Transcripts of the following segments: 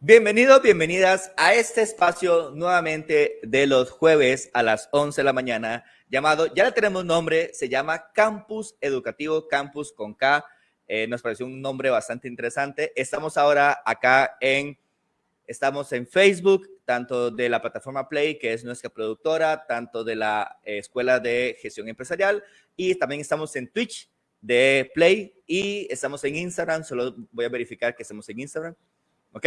Bienvenidos, bienvenidas a este espacio nuevamente de los jueves a las 11 de la mañana, llamado, ya le tenemos nombre, se llama Campus Educativo, Campus con K. Eh, nos pareció un nombre bastante interesante. Estamos ahora acá en, estamos en Facebook, tanto de la plataforma Play, que es nuestra productora, tanto de la eh, Escuela de Gestión Empresarial, y también estamos en Twitch de Play y estamos en Instagram. Solo voy a verificar que estamos en Instagram. ¿Ok?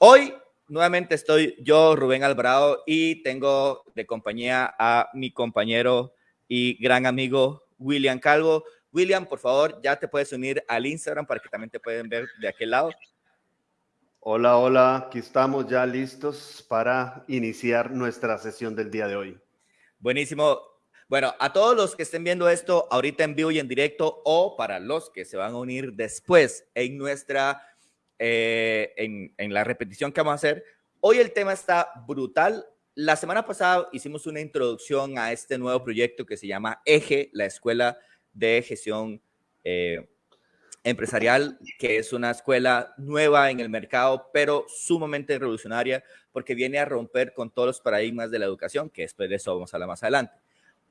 Hoy nuevamente estoy yo, Rubén Alvarado, y tengo de compañía a mi compañero y gran amigo William Calvo. William, por favor, ya te puedes unir al Instagram para que también te pueden ver de aquel lado. Hola, hola, aquí estamos ya listos para iniciar nuestra sesión del día de hoy. Buenísimo. Bueno, a todos los que estén viendo esto ahorita en vivo y en directo o para los que se van a unir después en nuestra eh, en, la repetición que vamos a hacer. Hoy el tema está brutal. La semana pasada hicimos una introducción a este nuevo proyecto que se llama Eje, la Escuela de Gestión eh, Empresarial, que es una escuela nueva en el mercado, pero sumamente revolucionaria porque viene a romper con todos los paradigmas de la educación, que después de eso vamos a hablar más adelante.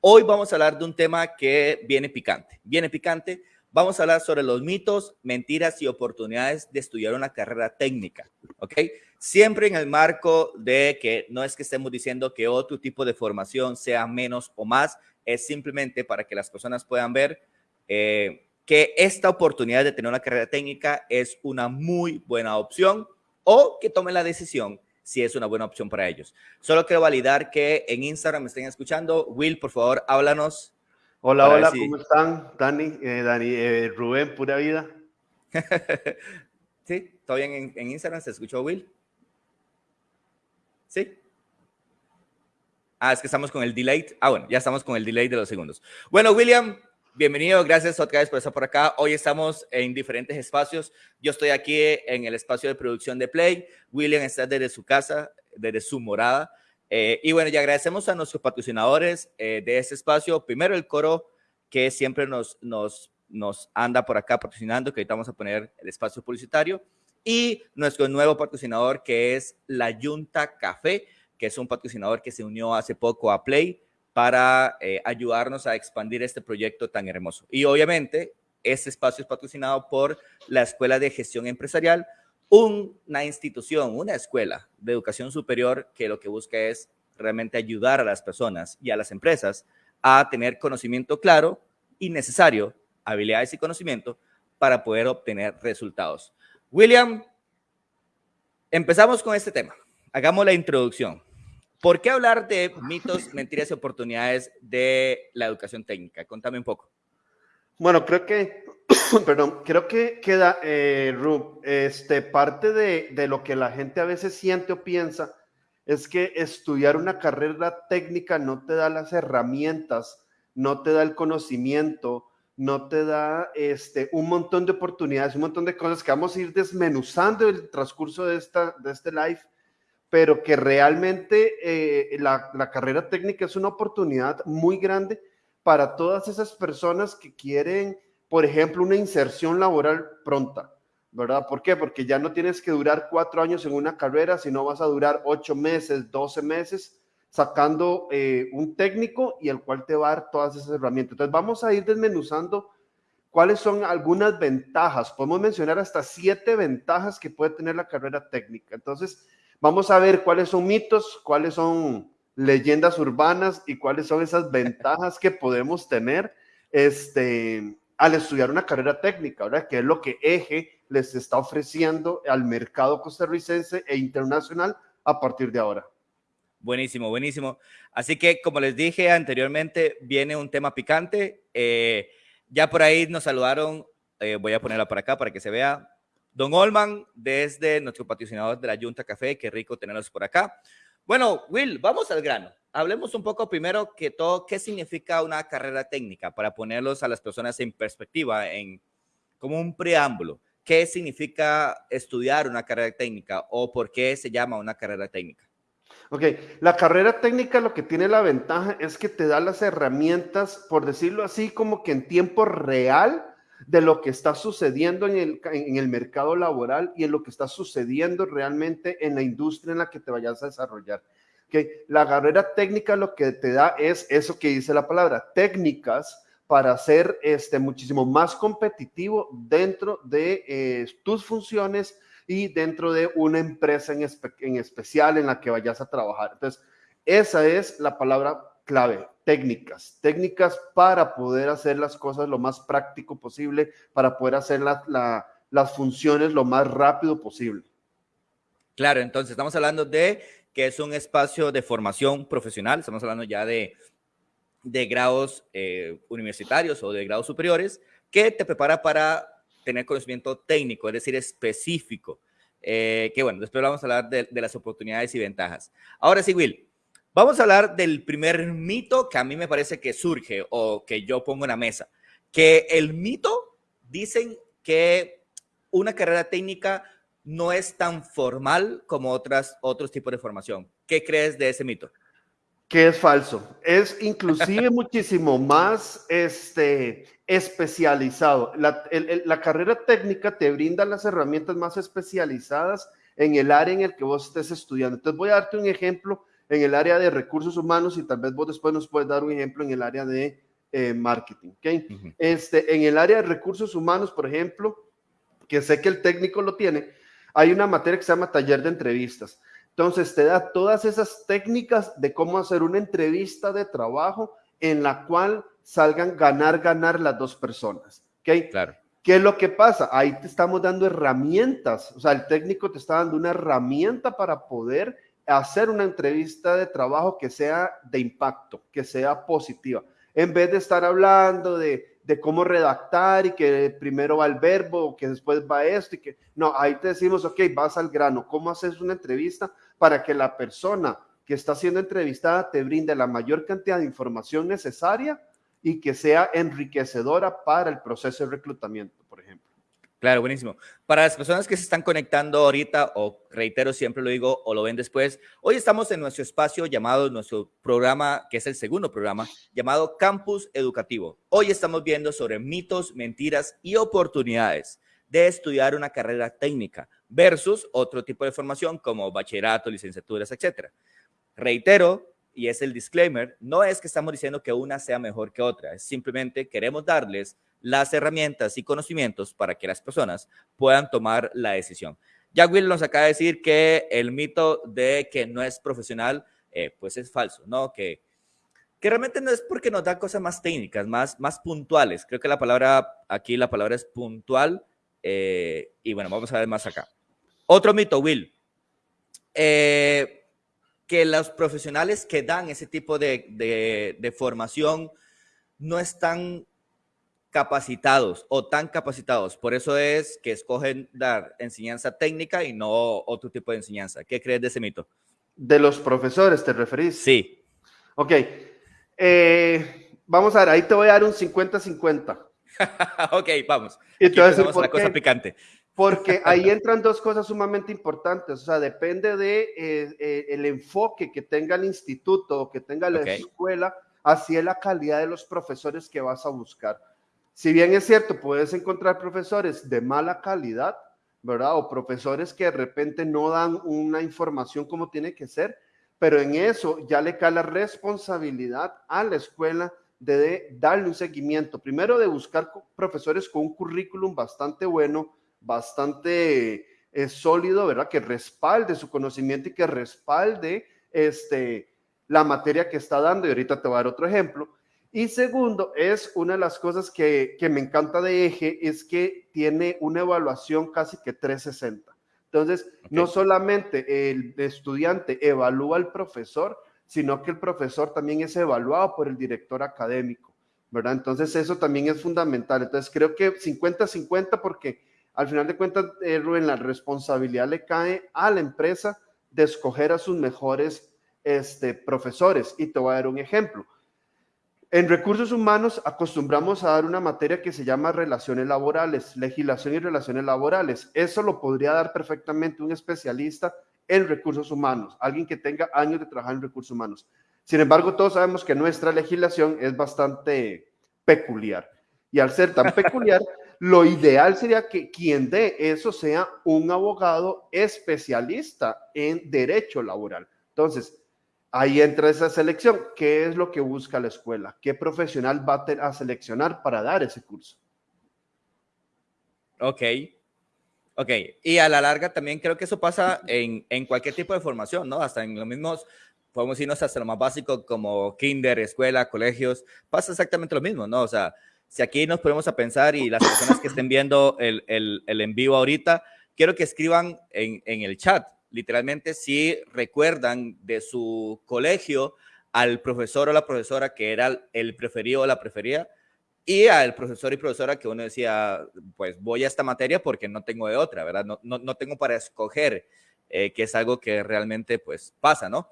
Hoy vamos a hablar de un tema que viene picante. Viene picante Vamos a hablar sobre los mitos, mentiras y oportunidades de estudiar una carrera técnica, ¿ok? Siempre en el marco de que no es que estemos diciendo que otro tipo de formación sea menos o más, es simplemente para que las personas puedan ver eh, que esta oportunidad de tener una carrera técnica es una muy buena opción o que tomen la decisión si es una buena opción para ellos. Solo quiero validar que en Instagram me estén escuchando. Will, por favor, háblanos Hola, hola, ¿cómo están? Dani, eh, Dani eh, Rubén, pura vida. sí, ¿todo bien en, Instagram? ¿Se escuchó Will? Sí. Ah, es que estamos con el delay. Ah, bueno, ya estamos con el delay de los segundos. Bueno, William, bienvenido. Gracias otra vez por estar por acá. Hoy estamos en diferentes espacios. Yo estoy aquí en el espacio de producción de Play. William está desde su casa, desde su morada. Eh, y bueno, ya agradecemos a nuestros patrocinadores eh, de este espacio. Primero el coro que siempre nos anda por acá patrocinando, que ahorita vamos a poner el espacio publicitario. Y nuestro nuevo patrocinador que es la Junta Café, que es un patrocinador que se unió hace poco a Play para eh, ayudarnos a expandir este proyecto tan hermoso. Y obviamente, este espacio es patrocinado por la Escuela de Gestión Empresarial, una institución, una escuela de educación superior que lo que busca es realmente ayudar a las personas y a las empresas a tener conocimiento claro y necesario, habilidades y conocimiento para poder obtener resultados. William, empezamos con este tema. Hagamos la introducción. ¿Por qué hablar de mitos, mentiras y oportunidades de la educación técnica? Contame un poco. Bueno, creo que perdón, creo que queda, eh, Rub, este, parte de, de, lo que la gente a veces siente o piensa es que estudiar una carrera técnica no te da las herramientas, no te da el conocimiento, no te da este, un montón de oportunidades, un montón de cosas que vamos a ir desmenuzando en el transcurso de, esta, de este live, pero que realmente eh, la, la carrera técnica es una oportunidad muy grande para todas esas personas que quieren por ejemplo, una inserción laboral pronta, ¿verdad? ¿Por qué? Porque ya no tienes que durar cuatro años en una carrera, sino vas a durar ocho meses, doce meses sacando eh, un técnico y el cual te va a dar todas esas herramientas. Entonces vamos a ir desmenuzando cuáles son algunas ventajas. Podemos mencionar hasta siete ventajas que puede tener la carrera técnica. Entonces vamos a ver cuáles son mitos, cuáles son leyendas urbanas y cuáles son esas ventajas que podemos tener este, al estudiar una carrera técnica, ¿verdad? Que es lo que EGE les está ofreciendo al mercado costarricense e internacional a partir de ahora. Buenísimo, buenísimo. Así que, como les dije anteriormente, viene un tema picante. Eh, ya por ahí nos saludaron, eh, voy a ponerla por acá para que se vea. Don Olman, desde nuestro patrocinador de la Junta Café, qué rico tenerlos por acá. Bueno, Will, vamos al grano hablemos un poco primero que todo, qué significa una carrera técnica para ponerlos a las personas en perspectiva, en como un preámbulo. ¿Qué significa estudiar una carrera técnica o por qué se llama una carrera técnica? Ok, la carrera técnica lo que tiene la ventaja es que te da las herramientas, por decirlo así, como que en tiempo real de lo que está sucediendo en el, en el mercado laboral y en lo que está sucediendo realmente en la industria en la que te vayas a desarrollar. Que la carrera técnica lo que te da es eso que dice la palabra, técnicas para ser este, muchísimo más competitivo dentro de eh, tus funciones y dentro de una empresa en, en especial en la que vayas a trabajar. Entonces, esa es la palabra clave, técnicas, técnicas para poder hacer las cosas lo más práctico posible, para poder hacer las funciones lo más rápido posible. Claro, entonces estamos hablando de que es un espacio de formación profesional, estamos hablando ya de, de grados eh, universitarios o de grados superiores, que te prepara para tener conocimiento técnico, es decir, específico. Eh, que bueno, después vamos a hablar de, de las oportunidades y ventajas. Ahora sí, Will, Vamos a hablar del primer mito que a mí me parece que surge o que yo pongo en la mesa. Que el mito dicen que una carrera técnica no es tan formal como otras, otros tipos de formación. ¿Qué crees de ese mito? Que es falso. Es inclusive muchísimo más este, especializado. La, la carrera técnica te brinda las herramientas más especializadas en el área en el que vos estés estudiando. Entonces voy a darte un ejemplo en el área de recursos humanos y tal vez vos después nos puedes dar un ejemplo en el área de eh, marketing. ¿okay? este, en el área de recursos humanos, por ejemplo, que sé que el técnico lo tiene, hay una materia que se llama taller de entrevistas. Entonces te da todas esas técnicas de cómo hacer una entrevista de trabajo en la cual salgan ganar, ganar las dos personas. ¿okay? Claro. ¿Qué es lo que pasa? Ahí te estamos dando herramientas, o sea, el técnico te está dando una herramienta para poder hacer una entrevista de trabajo que sea de impacto, que sea positiva, en vez de estar hablando de, de cómo redactar y que primero va el verbo, que después va esto y que no, ahí te decimos, ok, vas al grano, ¿cómo haces una entrevista para que la persona que está siendo entrevistada te brinde la mayor cantidad de información necesaria y que sea enriquecedora para el proceso de reclutamiento? Claro, buenísimo. Para las personas que se están conectando ahorita, o reitero, siempre lo digo, o lo ven después, hoy estamos en nuestro espacio llamado, nuestro programa, que es el segundo programa, llamado Campus Educativo. Hoy estamos viendo sobre mitos, mentiras y oportunidades de estudiar una carrera técnica versus otro tipo de formación como bachillerato, licenciaturas, etcétera. Reitero, y es el disclaimer, no es que estamos diciendo que una sea mejor que otra, es simplemente queremos darles las herramientas y conocimientos para que las personas puedan tomar la decisión. Ya Will nos acaba de decir que el mito de que no es profesional, eh, pues es falso, ¿no? Que, que realmente no es porque nos da cosas más técnicas, más, más puntuales. Creo que la palabra, aquí la palabra es puntual. Eh, y bueno, vamos a ver más acá. Otro mito, Will. Eh, que los profesionales que dan ese tipo de, de, de formación no están capacitados o tan capacitados. Por eso es que escogen dar enseñanza técnica y no otro tipo de enseñanza. ¿Qué crees de ese mito? De los profesores, ¿te referís? Sí. Ok. Eh, vamos a ver, ahí te voy a dar un 50-50. ok, vamos. Entonces, vamos a la cosa picante. Porque ahí entran dos cosas sumamente importantes. O sea, depende de eh, eh, el enfoque que tenga el instituto o que tenga la okay. escuela hacia la calidad de los profesores que vas a buscar. Si bien es cierto, puedes encontrar profesores de mala calidad, ¿verdad? O profesores que de repente no dan una información como tiene que ser, pero en eso ya le cae la responsabilidad a la escuela de darle un seguimiento. Primero de buscar profesores con un currículum bastante bueno, bastante eh, sólido, ¿verdad? Que respalde su conocimiento y que respalde este, la materia que está dando. Y ahorita te voy a dar otro ejemplo. Y segundo, es una de las cosas que, que, me encanta de Eje, es que tiene una evaluación casi que 360. Entonces, okay. no solamente el estudiante evalúa al profesor, sino que el profesor también es evaluado por el director académico, ¿verdad? Entonces, eso también es fundamental. Entonces, creo que 50-50 porque al final de cuentas, eh, Rubén, la responsabilidad le cae a la empresa de escoger a sus mejores este, profesores. Y te voy a dar un ejemplo en recursos humanos acostumbramos a dar una materia que se llama relaciones laborales, legislación y relaciones laborales. Eso lo podría dar perfectamente un especialista en recursos humanos, alguien que tenga años de trabajar en recursos humanos. Sin embargo, todos sabemos que nuestra legislación es bastante peculiar. Y al ser tan peculiar, lo ideal sería que quien dé eso sea un abogado especialista en derecho laboral. Entonces, ahí entra esa selección. ¿Qué es lo que busca la escuela? ¿Qué profesional va a seleccionar para dar ese curso? Ok. Ok, y a la larga también creo que eso pasa en, en cualquier tipo de formación, ¿no? Hasta en los mismos podemos irnos hasta lo más básico como kinder, escuela, colegios, pasa exactamente lo mismo, ¿no? O sea, si aquí nos ponemos a pensar y las personas que estén viendo el, el, el en vivo ahorita, quiero que escriban en, en, el chat, literalmente, si recuerdan de su colegio al profesor o la profesora que era el preferido o la preferida y al profesor y profesora que uno decía, pues voy a esta materia porque no tengo de otra, ¿verdad? No, no, no tengo para escoger, eh, que es algo que realmente pues pasa, ¿no?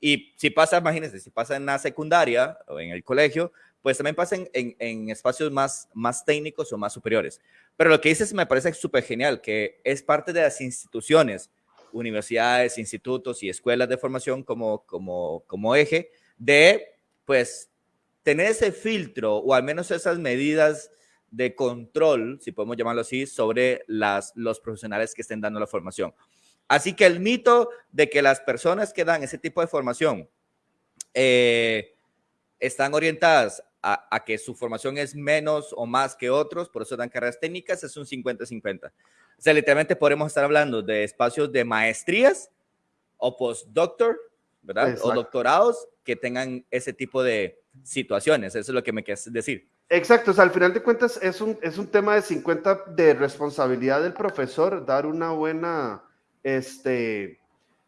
Y si pasa, imagínense, si pasa en la secundaria o en el colegio, pues también pasa en, en, espacios más, más técnicos o más superiores. Pero lo que dices me parece súper genial, que es parte de las instituciones, universidades, institutos y escuelas de formación como, como, como eje de, pues, tener ese filtro o al menos esas medidas de control, si podemos llamarlo así, sobre las, los profesionales que estén dando la formación. Así que el mito de que las personas que dan ese tipo de formación eh, están orientadas a, que su formación es menos o más que otros, por eso dan carreras técnicas, es un 50-50. O sea, literalmente podemos estar hablando de espacios de maestrías o postdoctor, ¿verdad? O doctorados que tengan ese tipo de situaciones. Eso es lo que me quieres decir. Exacto, o sea, al final de cuentas es un, es un tema de 50 de responsabilidad del profesor, dar una buena este,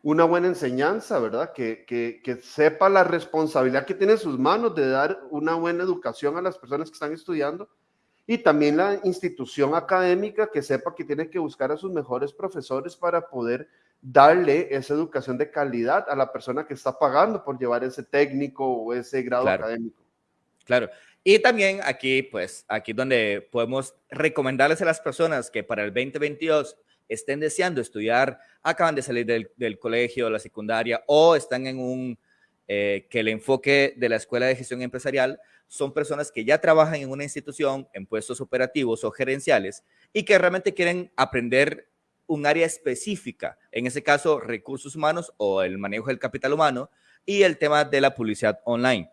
una buena enseñanza, ¿verdad? Que, que, sepa la responsabilidad que tiene en sus manos de dar una buena educación a las personas que están estudiando y también la institución académica que sepa que tiene que buscar a sus mejores profesores para poder darle esa educación de calidad a la persona que está pagando por llevar ese técnico o ese grado académico. Claro. Y también aquí, pues, aquí donde podemos recomendarles a las personas que para el 2022 estén deseando estudiar, acaban de salir del, del colegio, la secundaria, o están en un, eh, que el enfoque de la Escuela de Gestión Empresarial son personas que ya trabajan en una institución, en puestos operativos o gerenciales, y que realmente quieren aprender un área específica, en ese caso recursos humanos o el manejo del capital humano, y el tema de la publicidad online,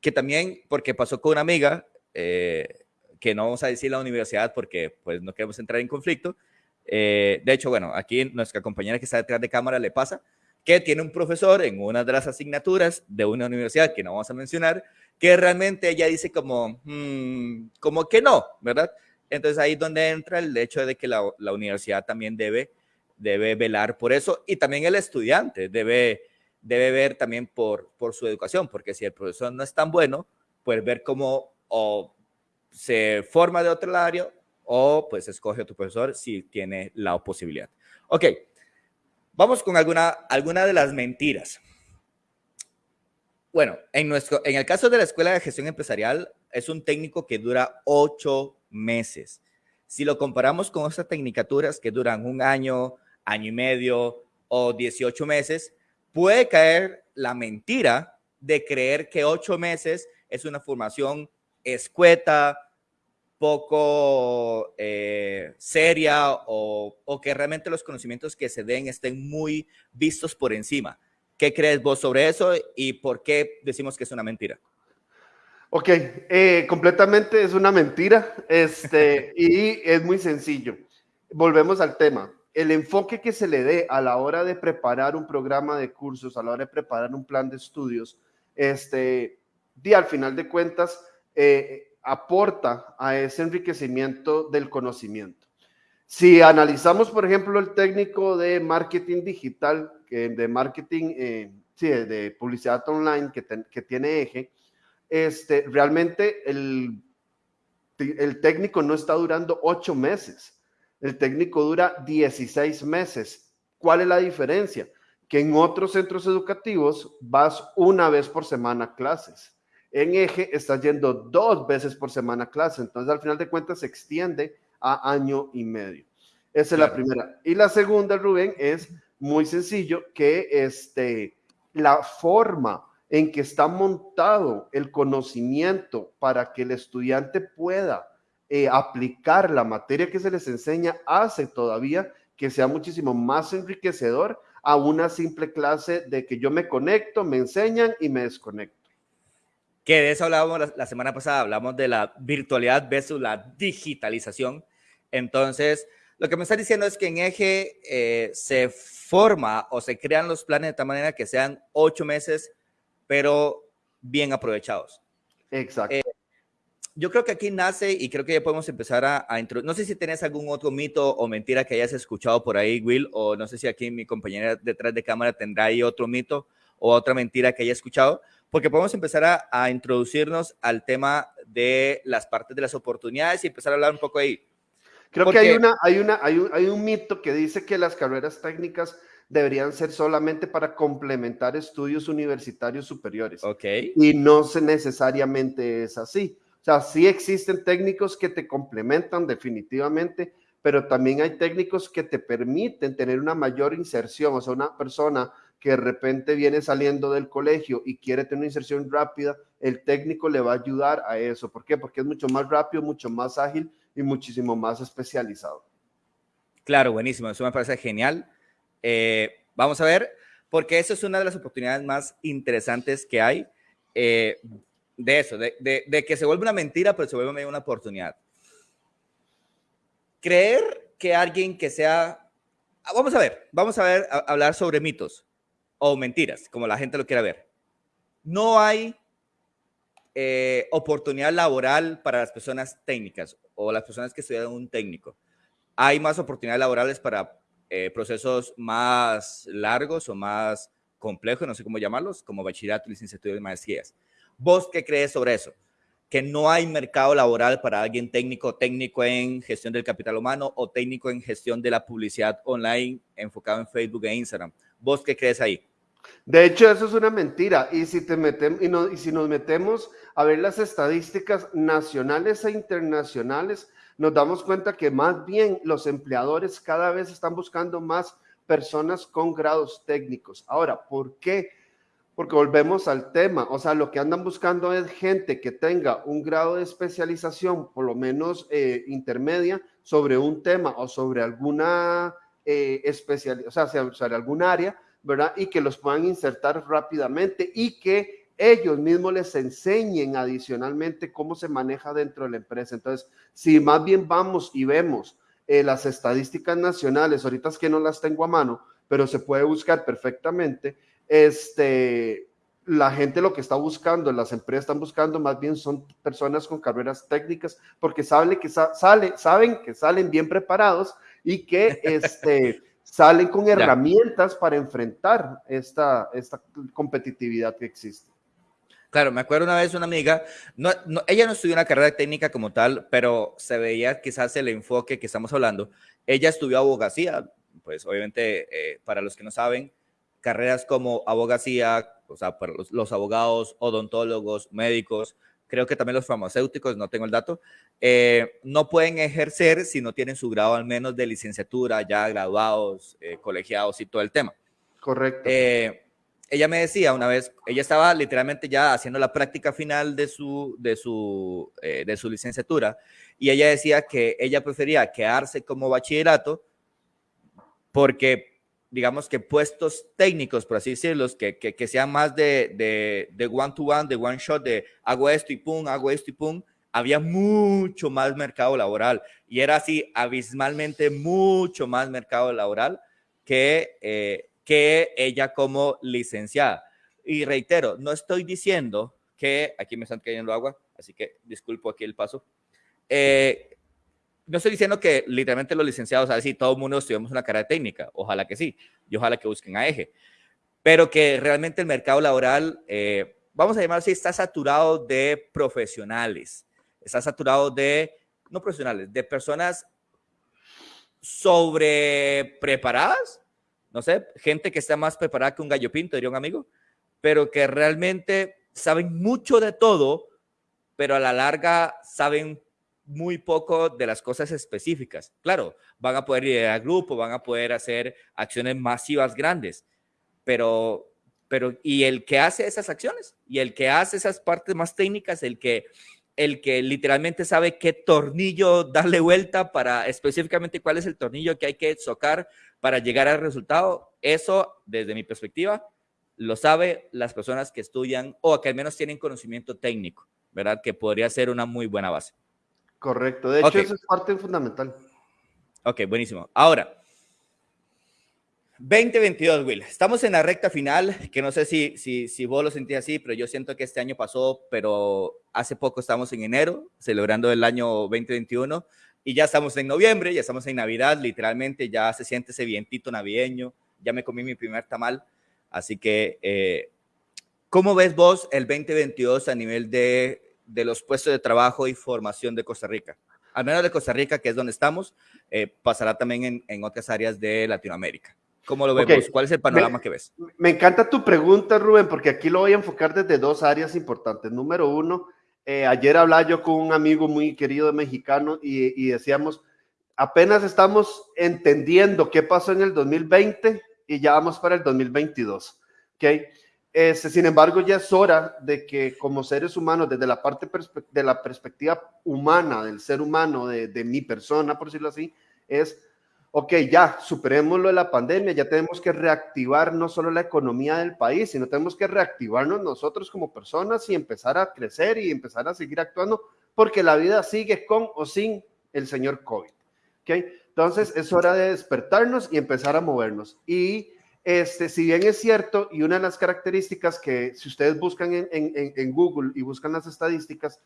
que también, porque pasó con una amiga, eh, que no vamos a decir la universidad porque pues no queremos entrar en conflicto, eh, de hecho, bueno, aquí nuestra compañera que está detrás de cámara le pasa que tiene un profesor en una de las asignaturas de una universidad que no vamos a mencionar, que realmente ella dice como, hmm, como que no, ¿verdad? Entonces ahí es donde entra el hecho de que la, universidad también debe, debe velar por eso y también el estudiante debe, debe ver también por, por su educación, porque si el profesor no es tan bueno, pues ver cómo o se forma de otro área o pues escoge a tu profesor si tiene la posibilidad. Ok, vamos con alguna, alguna de las mentiras. Bueno, en, nuestro, en el caso de la Escuela de Gestión Empresarial, es un técnico que dura ocho meses. Si lo comparamos con otras tecnicaturas que duran un año, año y medio o 18 meses, puede caer la mentira de creer que ocho meses es una formación escueta, poco eh, seria o, o, que realmente los conocimientos que se den estén muy vistos por encima. ¿Qué crees vos sobre eso y por qué decimos que es una mentira? Ok, eh, completamente es una mentira este, y es muy sencillo. Volvemos al tema. El enfoque que se le dé a la hora de preparar un programa de cursos, a la hora de preparar un plan de estudios, este, y al final de cuentas, eh, aporta a ese enriquecimiento del conocimiento. Si analizamos, por ejemplo, el técnico de marketing digital, de marketing, eh, sí, de publicidad online que, que, tiene eje, este, realmente el, el técnico no está durando ocho meses, el técnico dura 16 meses. ¿Cuál es la diferencia? Que en otros centros educativos vas una vez por semana a clases en eje está yendo dos veces por semana a clase, entonces al final de cuentas se extiende a año y medio. Esa es la primera. Y la segunda, Rubén, es muy sencillo, que este, la forma en que está montado el conocimiento para que el estudiante pueda eh, aplicar la materia que se les enseña hace todavía que sea muchísimo más enriquecedor a una simple clase de que yo me conecto, me enseñan y me desconecto. Que de eso hablábamos la, semana pasada, hablamos de la virtualidad versus la digitalización. Entonces, lo que me está diciendo es que en Eje eh, se forma o se crean los planes de tal manera que sean ocho meses, pero bien aprovechados. Exacto. Eh, yo creo que aquí nace y creo que ya podemos empezar a, a introducir. No sé si tienes algún otro mito o mentira que hayas escuchado por ahí, Will, o no sé si aquí mi compañera detrás de cámara tendrá ahí otro mito o otra mentira que haya escuchado, porque podemos empezar a, a introducirnos al tema de las partes de las oportunidades y empezar a hablar un poco ahí. Creo que hay, una, hay, una, hay, un, hay un mito que dice que las carreras técnicas deberían ser solamente para complementar estudios universitarios superiores. Ok. Y no necesariamente es así. O sea, sí existen técnicos que te complementan definitivamente, pero también hay técnicos que te permiten tener una mayor inserción. O sea, una persona que de repente viene saliendo del colegio y quiere tener una inserción rápida, el técnico le va a ayudar a eso. ¿Por qué? Porque es mucho más rápido, mucho más ágil y muchísimo más especializado. Claro, buenísimo. Eso me parece genial. Eh, vamos a ver, porque eso es una de las oportunidades más interesantes que hay. Eh, de eso, de, que se vuelve una mentira, pero se vuelve una oportunidad. Creer que alguien que sea, vamos a ver, vamos a ver, hablar sobre mitos o mentiras, como la gente lo quiera ver. No hay eh, oportunidad laboral para las personas técnicas o las personas que estudian un técnico. Hay más oportunidades laborales para eh, procesos más largos o más complejos, no sé cómo llamarlos, como bachillerato, licenciatura y maestrías. ¿Vos qué crees sobre eso? Que no hay mercado laboral para alguien técnico, técnico en gestión del capital humano o técnico en gestión de la publicidad online enfocado en Facebook e Instagram. ¿Vos qué crees ahí? De hecho, eso es una mentira. Y si, te metemos, y, si nos metemos a ver las estadísticas nacionales e internacionales, nos damos cuenta que más bien los empleadores cada vez están buscando más personas con grados técnicos. Ahora, ¿por qué? Porque volvemos al tema, o sea, lo que andan buscando es gente que tenga un grado de especialización, por lo menos eh, intermedia, sobre un tema o sobre alguna eh, o sea, sobre algún área, ¿verdad? Y que los puedan insertar rápidamente y que ellos mismos les enseñen adicionalmente cómo se maneja dentro de la empresa. Entonces, si más bien vamos y vemos eh, las estadísticas nacionales, ahorita es que no las tengo a mano, pero se puede buscar perfectamente este, la gente lo que está buscando, las empresas están buscando más bien son personas con carreras técnicas porque saben que, sale, saben que salen bien preparados y que este, salen con herramientas para enfrentar esta, esta competitividad que existe. Claro, me acuerdo una vez una amiga, no, ella no estudió una carrera técnica como tal, pero se veía quizás el enfoque que estamos hablando. Ella estudió abogacía, pues obviamente eh, para los que no saben, carreras como abogacía, o sea, para los, abogados, odontólogos, médicos, creo que también los farmacéuticos, no tengo el dato, eh, no pueden ejercer si no tienen su grado al menos de licenciatura, ya graduados, eh, colegiados y todo el tema. Correcto. Eh, ella me decía una vez, ella estaba literalmente ya haciendo la práctica final de su, de su, de su licenciatura y ella decía que ella prefería quedarse como bachillerato porque digamos que puestos técnicos, por así decirlo, que, que, sean más de, de, one to one, de one shot, de hago esto y pum, hago esto y pum, había mucho más mercado laboral y era así abismalmente mucho más mercado laboral que, eh, que ella como licenciada. Y reitero, no estoy diciendo que, aquí me están cayendo agua, así que disculpo aquí el paso, eh, no estoy diciendo que literalmente los licenciados, a decir, todo el mundo estudiamos una carrera técnica, ojalá que sí, y ojalá que busquen a eje, pero que realmente el mercado laboral, eh, vamos a llamar así, está saturado de profesionales, está saturado de, no profesionales, de personas sobre preparadas, no sé, gente que está más preparada que un gallo pinto, diría un amigo, pero que realmente saben mucho de todo, pero a la larga saben muy poco de las cosas específicas. Claro, van a poder ir a grupo, van a poder hacer acciones masivas grandes, pero, pero, ¿y el que hace esas acciones? Y el que hace esas partes más técnicas, el que el que literalmente sabe qué tornillo darle vuelta para específicamente cuál es el tornillo que hay que socar para llegar al resultado. Eso, desde mi perspectiva, lo sabe las personas que estudian o que al menos tienen conocimiento técnico, ¿verdad? Que podría ser una muy buena base. Correcto. De hecho, eso es parte fundamental. Ok, buenísimo. Ahora, 2022, Will. Estamos en la recta final, que no sé si, si, si vos lo sentís así, pero yo siento que este año pasó, pero hace poco estamos en enero, celebrando el año 2021, y ya estamos en noviembre, ya estamos en Navidad, literalmente ya se siente ese vientito navideño, ya me comí mi primer tamal, así que, eh, ¿cómo ves vos el 2022 a nivel de, de los puestos de trabajo y formación de Costa Rica? Al menos de Costa Rica, que es donde estamos, eh, pasará también en, en otras áreas de Latinoamérica. ¿Cómo lo vemos? ¿Cuál es el panorama que ves? Me encanta tu pregunta, Rubén, porque aquí lo voy a enfocar desde dos áreas importantes. Número uno, eh, ayer hablaba yo con un amigo muy querido mexicano y, decíamos, apenas estamos entendiendo qué pasó en el 2020 y ya vamos para el 2022. ¿okay? Este, sin embargo, ya es hora de que como seres humanos, desde la parte de la perspectiva humana, del ser humano, de, mi persona, por decirlo así, es ok, ya superemos lo de la pandemia, ya tenemos que reactivar no solo la economía del país, sino tenemos que reactivarnos nosotros como personas y empezar a crecer y empezar a seguir actuando, porque la vida sigue con o sin el señor COVID. ¿okay? Entonces es hora de despertarnos y empezar a movernos. Y este, si bien es cierto, y una de las características que si ustedes buscan en, Google y buscan las estadísticas,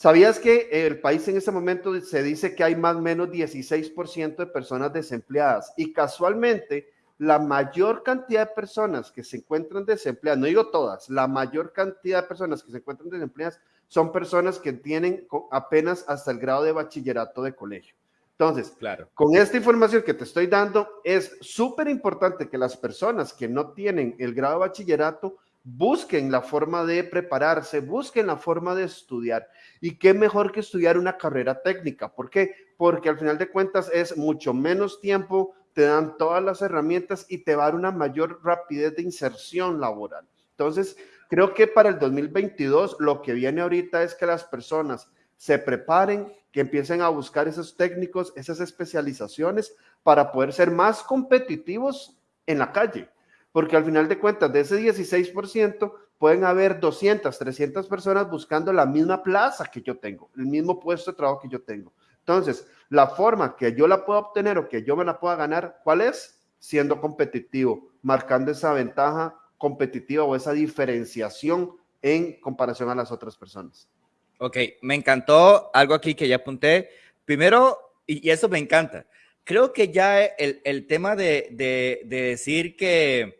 ¿Sabías que el país en este momento se dice que hay más o menos 16% de personas desempleadas? Y casualmente, la mayor cantidad de personas que se encuentran desempleadas, no digo todas, la mayor cantidad de personas que se encuentran desempleadas son personas que tienen apenas hasta el grado de bachillerato de colegio. Entonces, claro. con esta información que te estoy dando, es súper importante que las personas que no tienen el grado de bachillerato busquen la forma de prepararse, busquen la forma de estudiar. Y qué mejor que estudiar una carrera técnica. ¿Por qué? Porque al final de cuentas es mucho menos tiempo, te dan todas las herramientas y te va a dar una mayor rapidez de inserción laboral. Entonces, creo que para el 2022 lo que viene ahorita es que las personas se preparen, que empiecen a buscar esos técnicos, esas especializaciones para poder ser más competitivos en la calle porque al final de cuentas, de ese 16%, pueden haber 200, 300 personas buscando la misma plaza que yo tengo, el mismo puesto de trabajo que yo tengo. Entonces, la forma que yo la pueda obtener o que yo me la pueda ganar, ¿cuál es? Siendo competitivo, marcando esa ventaja competitiva o esa diferenciación en comparación a las otras personas. Ok, me encantó algo aquí que ya apunté. Primero, y, eso me encanta, creo que ya el, el tema de, de, de decir que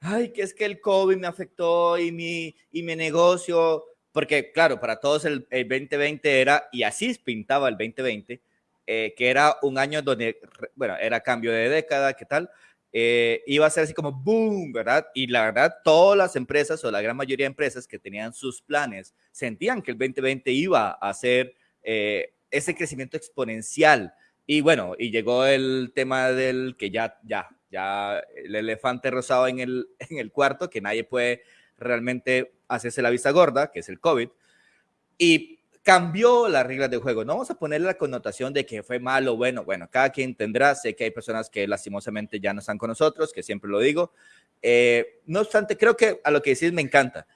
ay, que es que el COVID me afectó y mi, y mi negocio, porque claro, para todos el, 2020 era, y así pintaba el 2020, eh, que era un año donde, bueno, era cambio de década, ¿qué tal? Eh, iba a ser así como boom, ¿verdad? Y la verdad, todas las empresas o la gran mayoría de empresas que tenían sus planes sentían que el 2020 iba a ser eh, ese crecimiento exponencial. Y bueno, y llegó el tema del que ya, ya, ya el elefante rosado en el, en el cuarto, que nadie puede realmente hacerse la vista gorda, que es el COVID, y cambió las reglas de juego. No vamos a ponerle la connotación de que fue malo, bueno, bueno, cada quien tendrá, sé que hay personas que lastimosamente ya no están con nosotros, que siempre lo digo. Eh, no obstante, creo que a lo que decís me encanta.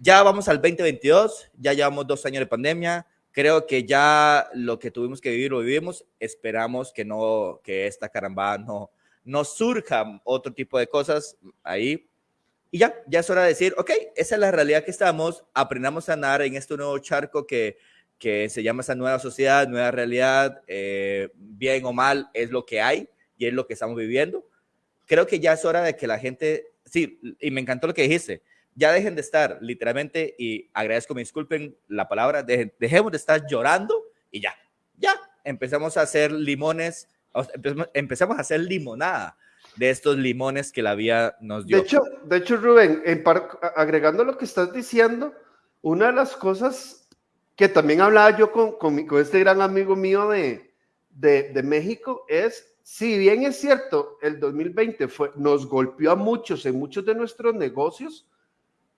Ya vamos al 2022, ya llevamos dos años de pandemia, creo que ya lo que tuvimos que vivir lo vivimos, esperamos que no, que esta caramba no, no surja otro tipo de cosas ahí. Y ya, ya es hora de decir, ok, esa es la realidad que estamos, aprendamos a nadar en este nuevo charco que, que se llama esa nueva sociedad, nueva realidad, eh, bien o mal, es lo que hay y es lo que estamos viviendo. Creo que ya es hora de que la gente, sí, y me encantó lo que dijiste, ya dejen de estar literalmente, y agradezco, me disculpen la palabra, dejemos de estar llorando y ya, ya, empezamos a hacer limones empezamos a hacer limonada de estos limones que la vida nos dio. De hecho, de hecho Rubén, agregando lo que estás diciendo, una de las cosas que también hablaba yo con, con, este gran amigo mío de, de, México es, si bien es cierto, el 2020 fue, nos golpeó a muchos en muchos de nuestros negocios,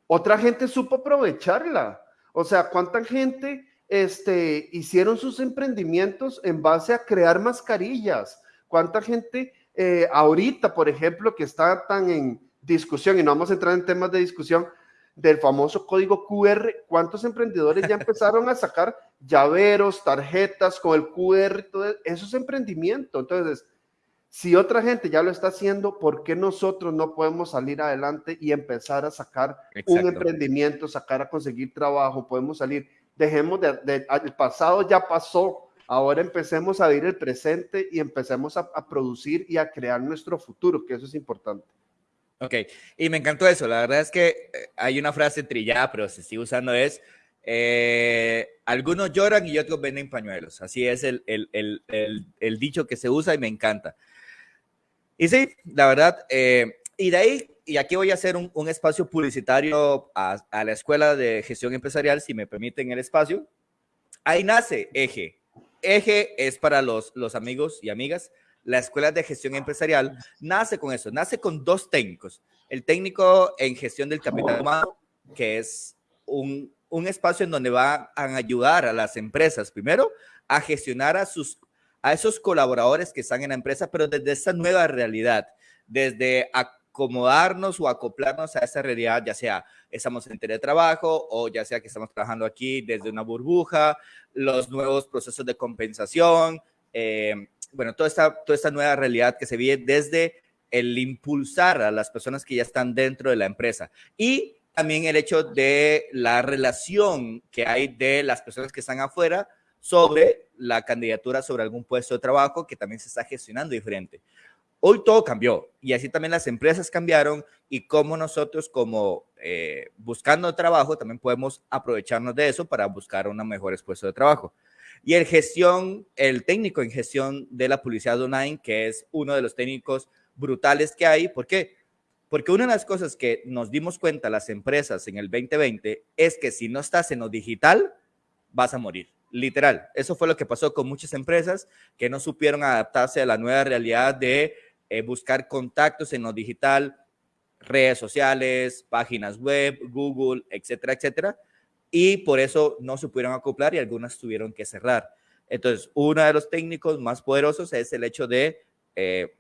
otra gente supo aprovecharla. O sea, ¿cuánta gente este, hicieron sus emprendimientos en base a crear mascarillas. ¿Cuánta gente eh, ahorita, por ejemplo, que está tan en discusión, y no vamos a entrar en temas de discusión, del famoso código QR, ¿cuántos emprendedores ya empezaron a sacar llaveros, tarjetas con el QR? Todo eso es emprendimiento. Entonces, si otra gente ya lo está haciendo, ¿por qué nosotros no podemos salir adelante y empezar a sacar un emprendimiento, sacar a conseguir trabajo? Podemos salir, dejemos de, el pasado ya pasó, ahora empecemos a vivir el presente y empecemos a, producir y a crear nuestro futuro, que eso es importante. Ok, y me encantó eso. La verdad es que eh, hay una frase trillada, pero se sigue usando, es eh, algunos lloran y otros venden pañuelos. Así es el, el, el, el, dicho que se usa y me encanta. Y sí, la verdad, eh, y de ahí, y aquí voy a hacer un, un espacio publicitario a, a, la Escuela de Gestión Empresarial, si me permiten el espacio. Ahí nace Eje. Eje es para los, los amigos y amigas. La Escuela de Gestión Empresarial nace con eso, nace con dos técnicos. El técnico en gestión del capital humano, que es un, un espacio en donde van a ayudar a las empresas, primero, a gestionar a sus a esos colaboradores que están en la empresa, pero desde esa nueva realidad, desde acomodarnos o acoplarnos a esa realidad, ya sea estamos en teletrabajo o ya sea que estamos trabajando aquí desde una burbuja, los nuevos procesos de compensación, eh, bueno, toda esta, nueva realidad que se vive desde el impulsar a las personas que ya están dentro de la empresa y también el hecho de la relación que hay de las personas que están afuera sobre la candidatura sobre algún puesto de trabajo que también se está gestionando diferente. Hoy todo cambió y así también las empresas cambiaron y como nosotros como eh, buscando trabajo también podemos aprovecharnos de eso para buscar un mejor puesto de trabajo. Y el gestión, el técnico en gestión de la publicidad online, que es uno de los técnicos brutales que hay. ¿Por qué? Porque una de las cosas que nos dimos cuenta las empresas en el 2020 es que si no estás en lo digital, vas a morir. Literal, eso fue lo que pasó con muchas empresas que no supieron adaptarse a la nueva realidad de eh, buscar contactos en lo digital, redes sociales, páginas web, Google, etcétera, etcétera. Y por eso no se pudieron acoplar y algunas tuvieron que cerrar. Entonces, uno de los técnicos más poderosos es el hecho de eh,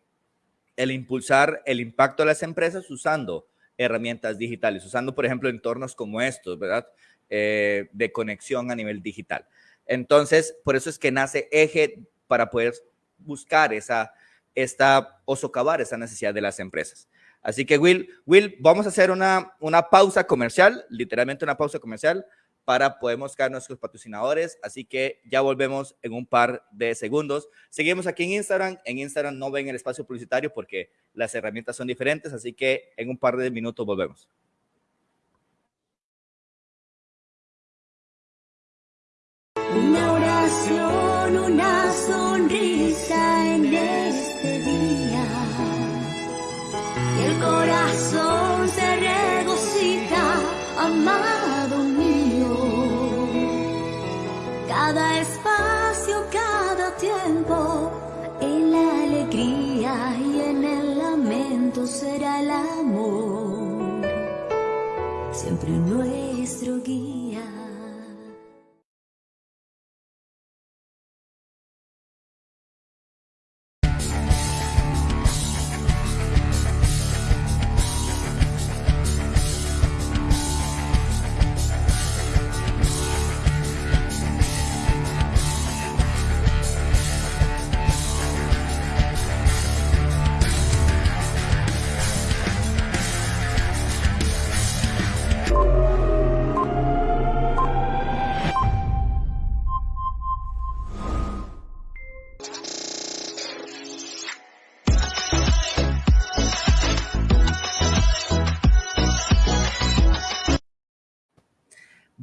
el impulsar el impacto de las empresas usando herramientas digitales, usando, por ejemplo, entornos como estos, ¿verdad? Eh, de conexión a nivel digital. Entonces, por eso es que nace Eje para poder buscar esa, esta, o socavar esa necesidad de las empresas. Así que, Will, Will, vamos a hacer una, una pausa comercial, literalmente una pausa comercial, para poder buscar nuestros patrocinadores. Así que ya volvemos en un par de segundos. Seguimos aquí en Instagram. En Instagram no ven el espacio publicitario porque las herramientas son diferentes. Así que en un par de minutos volvemos. Una oración, una sonrisa el amor. Siempre nuestro guía.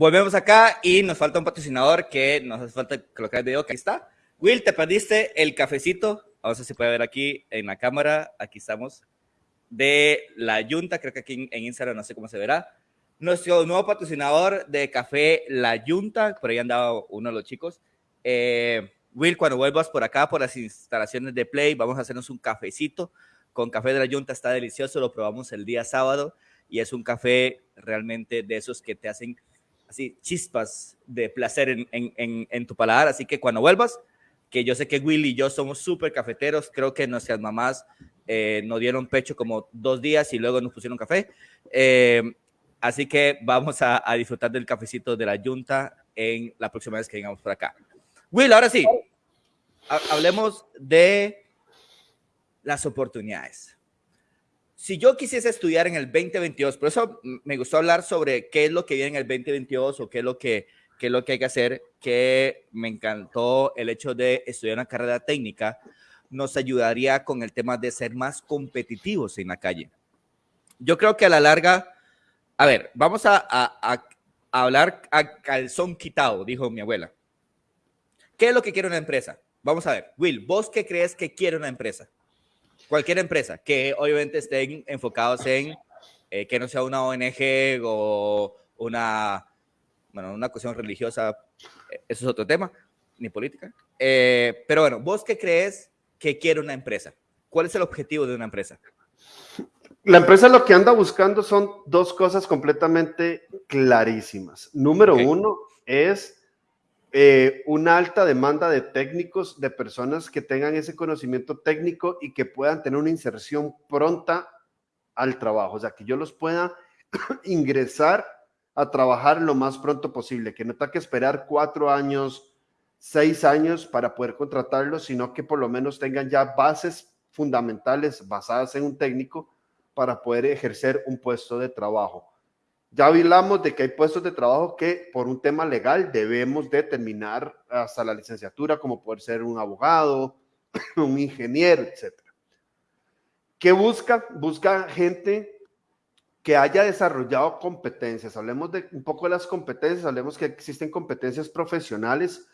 Volvemos acá y nos falta un patrocinador que nos hace falta colocar el video, que está. Will, te perdiste el cafecito, vamos a ver si puede ver aquí en la cámara, aquí estamos, de la Yunta, creo que aquí en Instagram no sé cómo se verá. Nuestro nuevo patrocinador de café La Yunta, por ahí andaba uno de los chicos. Eh, Will, cuando vuelvas por acá, por las instalaciones de Play, vamos a hacernos un cafecito con café de la Yunta, está delicioso, lo probamos el día sábado y es un café realmente de esos que te hacen así chispas de placer en, en, en, tu paladar. Así que cuando vuelvas, que yo sé que Willy y yo somos súper cafeteros, creo que nuestras mamás eh, nos dieron pecho como dos días y luego nos pusieron café. Eh, así que vamos a, disfrutar del cafecito de la Junta en la próxima vez que vengamos por acá. Will, ahora sí, hablemos de las oportunidades si yo quisiese estudiar en el 2022, por eso me gustó hablar sobre qué es lo que viene en el 2022 o qué es lo que, qué es lo que hay que hacer, que me encantó el hecho de estudiar una carrera técnica, nos ayudaría con el tema de ser más competitivos en la calle. Yo creo que a la larga, a ver, vamos a, a, hablar a calzón quitado, dijo mi abuela. ¿Qué es lo que quiere una empresa? Vamos a ver, Will, ¿vos qué crees que quiere una empresa? Cualquier empresa que obviamente estén enfocados en eh, que no sea una ONG o una, bueno, una cuestión religiosa, eh, eso es otro tema, ni política. Eh, pero bueno, ¿vos qué crees que quiere una empresa? ¿Cuál es el objetivo de una empresa? La empresa lo que anda buscando son dos cosas completamente clarísimas. Número uno es eh, una alta demanda de técnicos, de personas que tengan ese conocimiento técnico y que puedan tener una inserción pronta al trabajo, o sea, que yo los pueda ingresar a trabajar lo más pronto posible, que no tenga que esperar cuatro años, seis años para poder contratarlos, sino que por lo menos tengan ya bases fundamentales basadas en un técnico para poder ejercer un puesto de trabajo. Ya hablamos de que hay puestos de trabajo que por un tema legal debemos de terminar hasta la licenciatura, como poder ser un abogado, un ingeniero, etc. ¿Qué busca? Busca gente que haya desarrollado competencias. Hablemos de un poco de las competencias, hablemos que existen competencias profesionales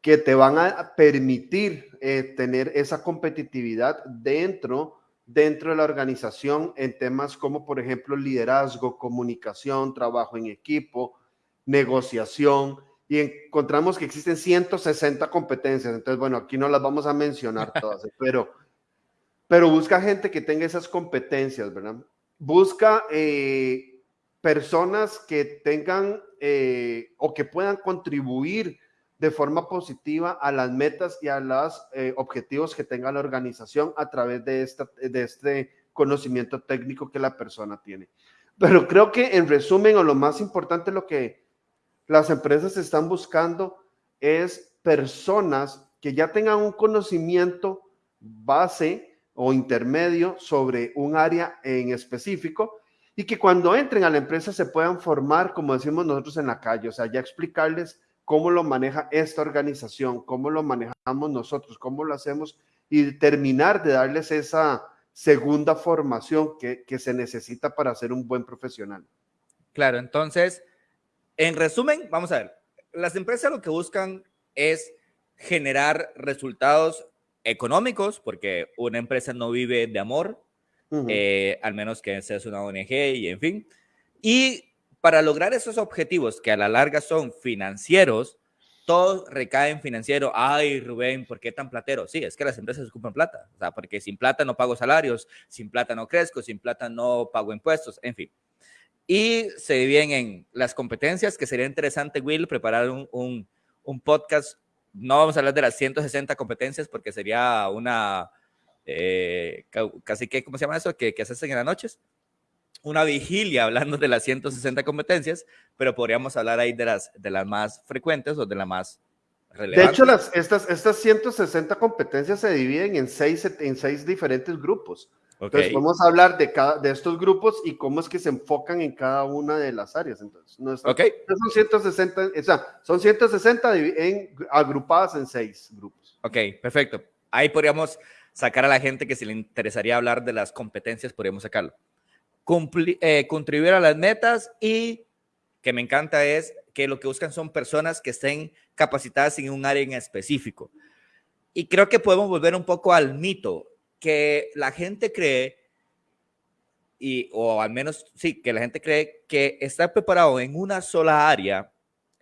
que te van a permitir eh, tener esa competitividad dentro dentro de la organización en temas como, por ejemplo, liderazgo, comunicación, trabajo en equipo, negociación, y encontramos que existen 160 competencias. Entonces, bueno, aquí no las vamos a mencionar todas, pero, pero busca gente que tenga esas competencias, ¿verdad? Busca eh, personas que tengan eh, o que puedan contribuir de forma positiva a las metas y a los eh, objetivos que tenga la organización a través de, esta, de este conocimiento técnico que la persona tiene. Pero creo que en resumen, o lo más importante, lo que las empresas están buscando es personas que ya tengan un conocimiento base o intermedio sobre un área en específico y que cuando entren a la empresa se puedan formar, como decimos nosotros en la calle, o sea, ya explicarles cómo lo maneja esta organización, cómo lo manejamos nosotros, cómo lo hacemos y terminar de darles esa segunda formación que, se necesita para ser un buen profesional. Claro, entonces, en resumen, vamos a ver, las empresas lo que buscan es generar resultados económicos, porque una empresa no vive de amor, eh, al menos que sea una ONG y en fin. Y para lograr esos objetivos que a la larga son financieros, todo recae en financiero. Ay, Rubén, ¿por qué tan platero? Sí, es que las empresas ocupan plata. O sea, porque sin plata no pago salarios, sin plata no crezco, sin plata no pago impuestos, en fin. Y se dividen en las competencias, que sería interesante, Will, preparar un, un, podcast. No vamos a hablar de las 160 competencias porque sería una, eh, casi que, ¿cómo se llama eso? Que, que se hacen en las noches una vigilia hablando de las 160 competencias, pero podríamos hablar ahí de las, de las más frecuentes o de las más relevantes. De hecho, las, estas, estas 160 competencias se dividen en seis, en seis diferentes grupos. Entonces, vamos a hablar de, cada, de estos grupos y cómo es que se enfocan en cada una de las áreas. Entonces, no son 160, o sea, son 160 en, agrupadas en seis grupos. Ok, perfecto. Ahí podríamos sacar a la gente que si le interesaría hablar de las competencias, podríamos sacarlo. Eh, contribuir a las metas y que me encanta es que lo que buscan son personas que estén capacitadas en un área en específico. Y creo que podemos volver un poco al mito que la gente cree, y, o al menos sí, que la gente cree que estar preparado en una sola área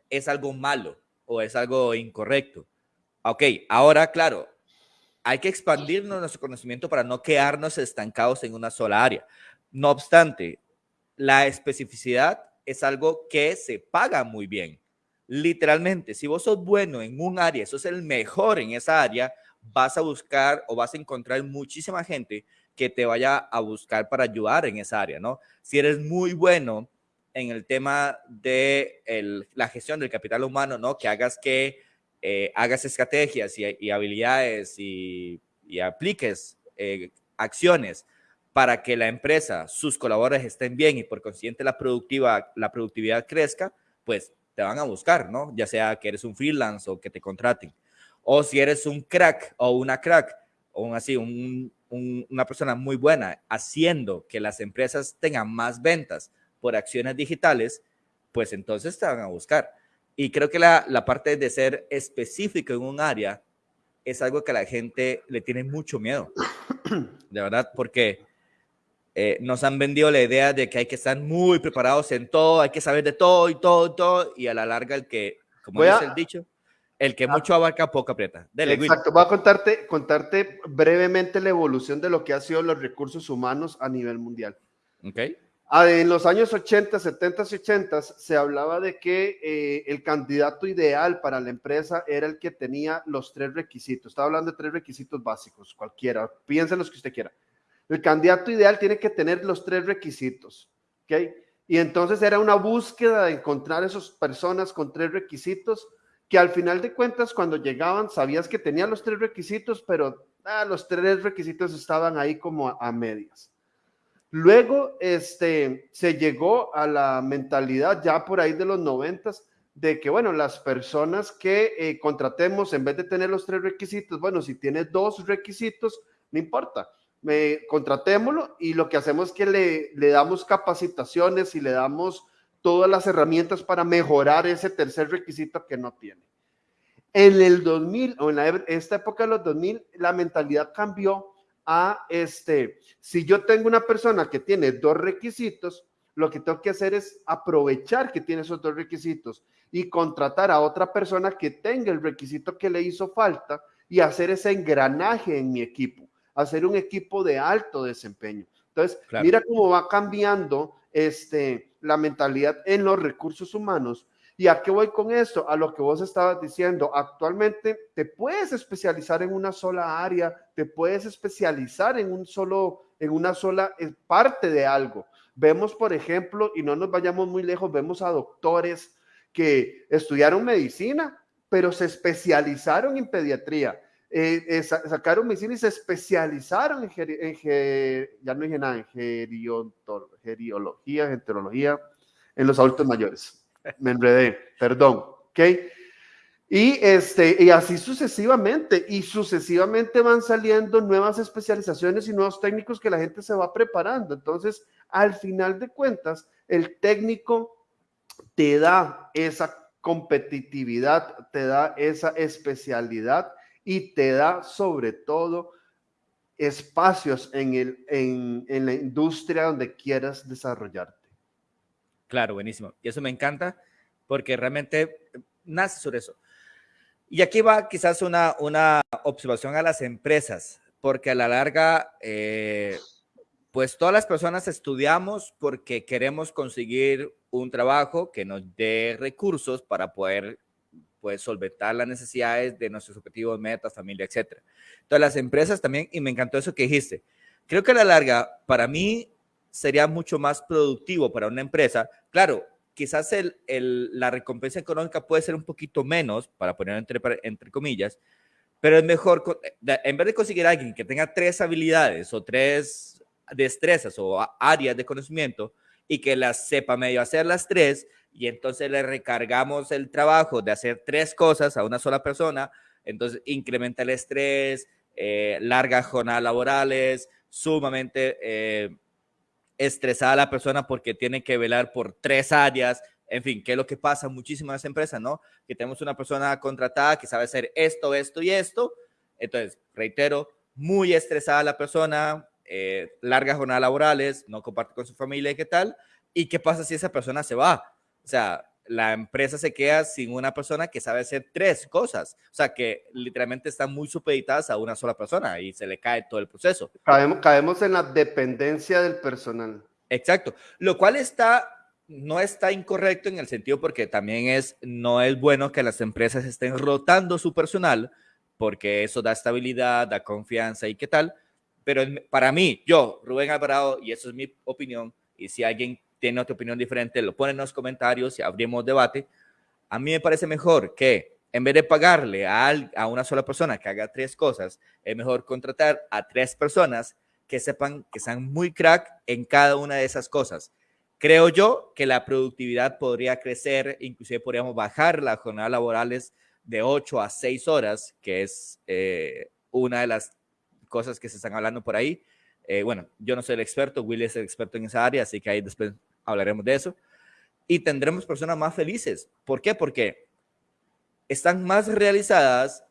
es algo malo o es algo incorrecto. Ok, ahora claro, hay que expandirnos nuestro conocimiento para no quedarnos estancados en una sola área. No obstante, la especificidad es algo que se paga muy bien. Literalmente, si vos sos bueno en un área, sos el mejor en esa área, vas a buscar o vas a encontrar muchísima gente que te vaya a buscar para ayudar en esa área, ¿no? Si eres muy bueno en el tema de la gestión del capital humano, ¿no? Que hagas que eh, hagas estrategias y, habilidades y, apliques eh, acciones para que la empresa, sus colaboradores estén bien y por consiguiente la, productiva, la productividad crezca, pues te van a buscar, ¿no? Ya sea que eres un freelance o que te contraten. O si eres un crack o una crack, o así, una persona muy buena haciendo que las empresas tengan más ventas por acciones digitales, pues entonces te van a buscar. Y creo que la, la parte de ser específico en un área es algo que a la gente le tiene mucho miedo, de verdad, porque eh, nos han vendido la idea de que hay que estar muy preparados en todo, hay que saber de todo y todo y todo, y a la larga el que, como dice el dicho, el que ah. mucho abarca, poco aprieta. Exacto, voy a contarte, contarte brevemente la evolución de lo que han sido los recursos humanos a nivel mundial. Ok. Ah, en los años 80, 70 y 80 se hablaba de que eh, el candidato ideal para la empresa era el que tenía los tres requisitos. Estaba hablando de tres requisitos básicos, cualquiera, piensen los que usted quiera. El candidato ideal tiene que tener los tres requisitos, ¿ok? Y entonces era una búsqueda de encontrar esas personas con tres requisitos que al final de cuentas cuando llegaban sabías que tenían los tres requisitos, pero ah, los tres requisitos estaban ahí como a, medias. Luego este, se llegó a la mentalidad ya por ahí de los noventas de que, bueno, las personas que eh, contratemos, en vez de tener los tres requisitos, bueno, si tiene dos requisitos, no importa contratémoslo y lo que hacemos es que le, le damos capacitaciones y le damos todas las herramientas para mejorar ese tercer requisito que no tiene. En el 2000 o en esta época de los 2000, la mentalidad cambió a este, si yo tengo una persona que tiene dos requisitos, lo que tengo que hacer es aprovechar que tiene esos dos requisitos y contratar a otra persona que tenga el requisito que le hizo falta y hacer ese engranaje en mi equipo hacer un equipo de alto desempeño. Entonces, mira cómo va cambiando este, la mentalidad en los recursos humanos. ¿Y a qué voy con esto? A lo que vos estabas diciendo. Actualmente te puedes especializar en una sola área, te puedes especializar en un solo, en una sola eh, parte de algo. Vemos, por ejemplo, y no nos vayamos muy lejos, vemos a doctores que estudiaron medicina, pero se especializaron en pediatría eh, eh, sacaron medicina y se especializaron en, ya no dije nada, en geriología, en los adultos mayores. Me enredé, perdón, ¿ok? Y, este, y así sucesivamente, y sucesivamente van saliendo nuevas especializaciones y nuevos técnicos que la gente se va preparando. Entonces, al final de cuentas, el técnico te da esa competitividad, te da esa especialidad y te da sobre todo espacios en, el, en, en la industria donde quieras desarrollarte. Claro, buenísimo. Y eso me encanta porque realmente nace sobre eso. Y aquí va quizás una, una observación a las empresas, porque a la larga, eh, pues todas las personas estudiamos porque queremos conseguir un trabajo que nos dé recursos para poder pues solventar las necesidades de nuestros objetivos, metas, familia, etcétera. Entonces las empresas también, y me encantó eso que dijiste, creo que a la larga, para mí sería mucho más productivo para una empresa, claro, quizás el, el, la recompensa económica puede ser un poquito menos, para poner entre, entre comillas, pero es mejor, en vez de conseguir a alguien que tenga tres habilidades o tres destrezas o áreas de conocimiento y que las sepa medio hacer las tres, y entonces le recargamos el trabajo de hacer tres cosas a una sola persona, entonces incrementa el estrés, eh, largas jornadas laborales, sumamente eh, estresada la persona porque tiene que velar por tres áreas, en fin, que es lo que pasa en muchísimas empresas, ¿no? Que tenemos una persona contratada que sabe hacer esto, esto y esto, entonces, reitero, muy estresada la persona, eh, largas jornadas laborales, no comparte con su familia y qué tal, y qué pasa si esa persona se va, o sea, la empresa se queda sin una persona que sabe hacer tres cosas. O sea, que literalmente están muy supeditadas a una sola persona y se le cae todo el proceso. Caemos, caemos en la dependencia del personal. Exacto. Lo cual está no está incorrecto en el sentido porque también es, no es bueno que las empresas estén rotando su personal porque eso da estabilidad, da confianza y qué tal. Pero para mí, yo, Rubén Alvarado, y eso es mi opinión, y si alguien tiene otra opinión diferente, lo pone en los comentarios y abrimos debate. A mí me parece mejor que en vez de pagarle a, a una sola persona que haga tres cosas, es mejor contratar a tres personas que sepan que sean muy crack en cada una de esas cosas. Creo yo que la productividad podría crecer, inclusive podríamos bajar las jornadas laborales de 8 a 6 horas, que es eh, una de las cosas que se están hablando por ahí. Eh, bueno, yo no soy el experto, Willy es el experto en esa área, así que ahí después hablaremos de eso. Y tendremos personas más felices. ¿Por qué? Porque están más realizadas,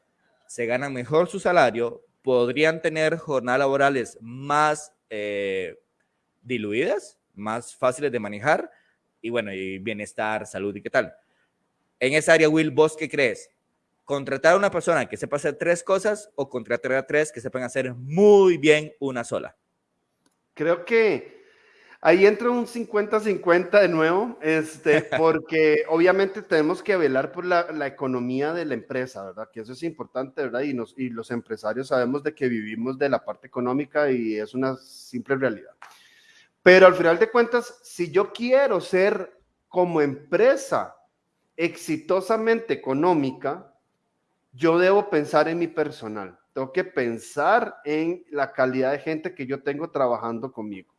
se ganan mejor su salario, podrían tener jornadas laborales más eh, diluidas, más fáciles de manejar y bueno, y bienestar, salud y qué tal. En esa área, Will, ¿vos qué crees? ¿Contratar a una persona que sepa hacer tres cosas o contratar a tres que sepan hacer muy bien una sola? Creo que ahí entra un 50-50 de nuevo, este, porque obviamente tenemos que velar por la, la, economía de la empresa, ¿verdad? Que eso es importante, ¿verdad? Y, nos, y los empresarios sabemos de que vivimos de la parte económica y es una simple realidad. Pero al final de cuentas, si yo quiero ser como empresa exitosamente económica, yo debo pensar en mi personal. Tengo que pensar en la calidad de gente que yo tengo trabajando conmigo.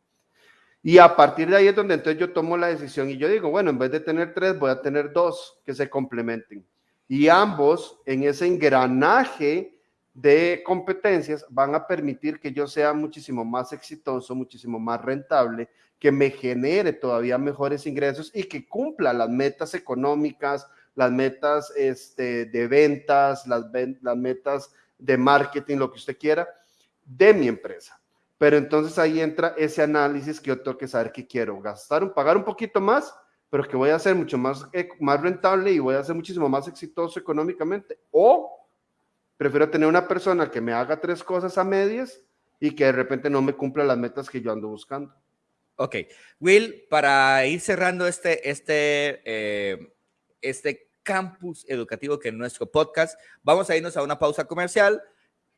Y a partir de ahí es donde entonces yo tomo la decisión y yo digo, bueno, en vez de tener tres, voy a tener dos que se complementen. Y ambos en ese engranaje de competencias van a permitir que yo sea muchísimo más exitoso, muchísimo más rentable, que me genere todavía mejores ingresos y que cumpla las metas económicas, las metas este, de ventas, las, las metas de marketing, lo que usted quiera, de mi empresa. Pero entonces ahí entra ese análisis que yo tengo que saber que quiero gastar, pagar un poquito más, pero que voy a ser mucho más, eh, más rentable y voy a ser muchísimo más exitoso económicamente. O Prefiero tener una persona que me haga tres cosas a medias y que de repente no me cumpla las metas que yo ando buscando. Ok. Will, para ir cerrando este, este, eh, este campus educativo que es nuestro podcast, vamos a irnos a una pausa comercial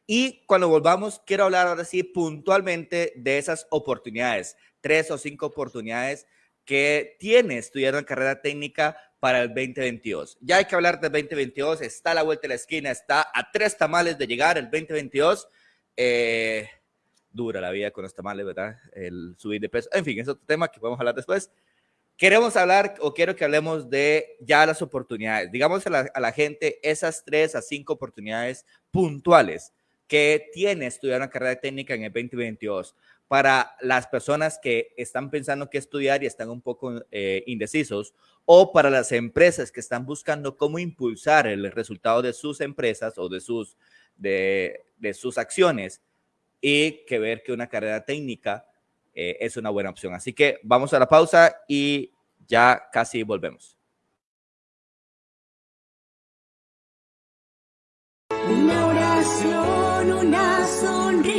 y cuando volvamos quiero hablar ahora sí puntualmente de esas oportunidades, tres o cinco oportunidades que tiene estudiar una carrera técnica para el 2022. Ya hay que hablar del 2022, está a la vuelta de la esquina, está a tres tamales de llegar el 2022. Eh, dura la vida con los tamales, ¿verdad? El subir de peso. En fin, es otro tema que podemos hablar después. Queremos hablar o quiero que hablemos de ya las oportunidades. Digamos a la, a la gente esas tres a cinco oportunidades puntuales que tiene estudiar una carrera técnica en el 2022 para las personas que están pensando qué estudiar y están un poco eh, indecisos, o para las empresas que están buscando cómo impulsar el resultado de sus empresas o de sus, de, de sus acciones, y que ver que una carrera técnica eh, es una buena opción. Así que vamos a la pausa y ya casi volvemos. Una oración, una sonrisa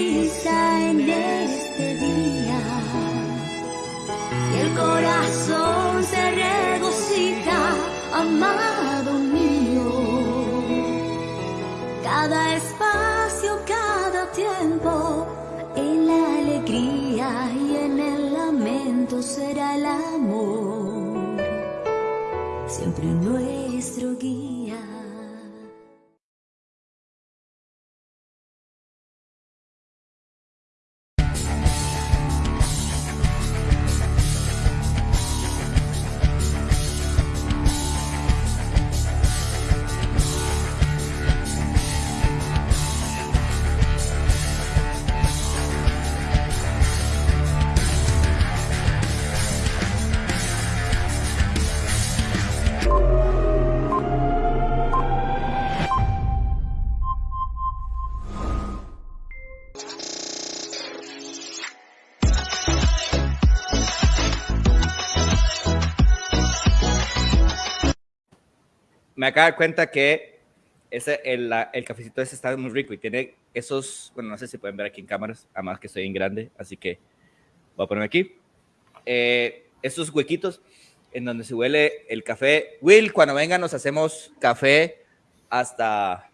será el amor. Siempre nuestro guía. Me acabo de dar cuenta que ese, el, la- el cafecito ese está muy rico y tiene esos, bueno, no sé si pueden ver aquí en cámaras, además que soy en grande, así que voy a ponerme aquí. Eh, esos huequitos. en donde se huele el café. Will, cuando venga nos hacemos café hasta